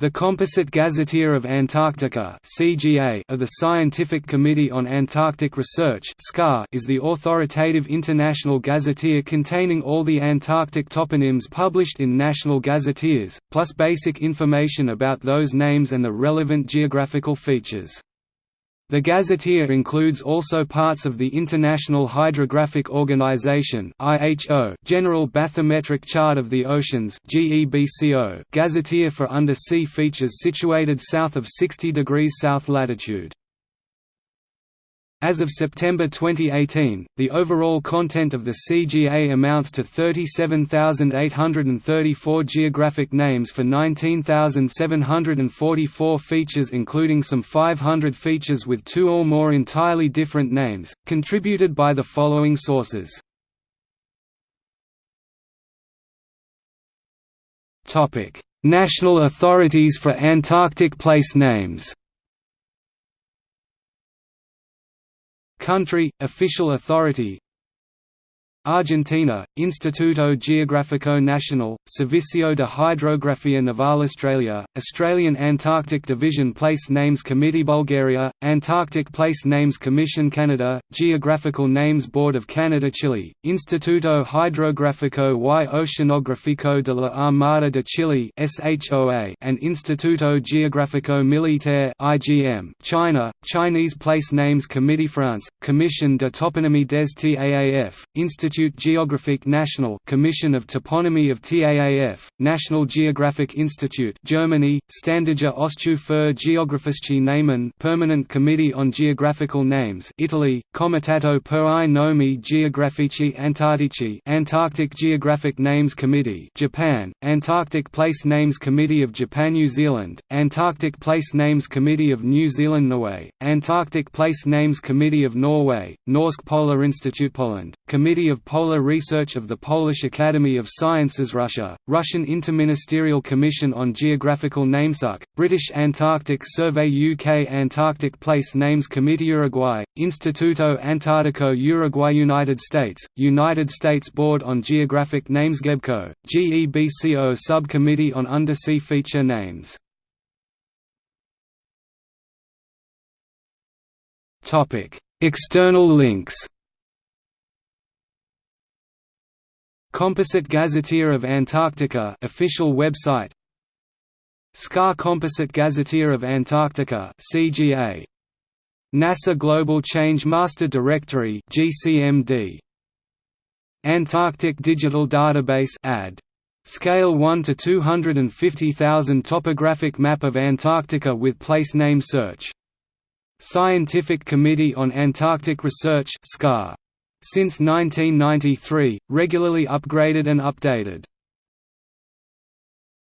The Composite Gazetteer of Antarctica (CGA) of the Scientific Committee on Antarctic Research (SCAR) is the authoritative international gazetteer containing all the Antarctic toponyms published in national gazetteers, plus basic information about those names and the relevant geographical features. The gazetteer includes also parts of the International Hydrographic Organization General Bathymetric Chart of the Oceans gazetteer for undersea features situated south of 60 degrees south latitude. As of September 2018, the overall content of the CGA amounts to 37,834 geographic names for 19,744 features including some 500 features with two or more entirely different names, contributed by the following sources. National authorities for Antarctic place names Country, official authority Argentina, Instituto Geográfico Nacional, Servicio de Hidrografía Naval Australia, Australian Antarctic Division Place Names Committee Bulgaria, Antarctic Place Names Commission Canada, Geographical Names Board of Canada Chile, Instituto Hidrográfico y Oceanográfico de la Armada de Chile and Instituto Geográfico Militar IGM China, Chinese Place Names Committee France, Commission de Toponymie des TAAF, Institut Institut Géographique National Commission of Toponymy of TAAF, National Geographic Institute Germany, Standige Ausschuss für Geographische Namen Permanent Committee on Geographical Names Italy, Comitato per i nomi geografici antartici Antarctic Geographic Names Committee Japan, Antarctic Place Names Committee of Japan New Zealand, Antarctic Place Names Committee of New Zealand Norway, Antarctic Place Names Committee of Norway, Norsk Polar Institute Poland, Committee of Polar Research of the Polish Academy of Sciences Russia, Russian Interministerial Commission on Geographical Names UK, British Antarctic Survey UK Antarctic Place Names Committee Uruguay, Instituto Antarctico Uruguay United States, United States Board on Geographic Names GEBCO, GEBCO Subcommittee on Undersea Feature Names. External links Composite Gazetteer of Antarctica official website. SCAR Composite Gazetteer of Antarctica CGA NASA Global Change Master Directory GCMD Antarctic Digital Database AD Scale 1 to 250,000 topographic map of Antarctica with place name search. Scientific Committee on Antarctic Research SCAR since 1993, regularly upgraded and updated.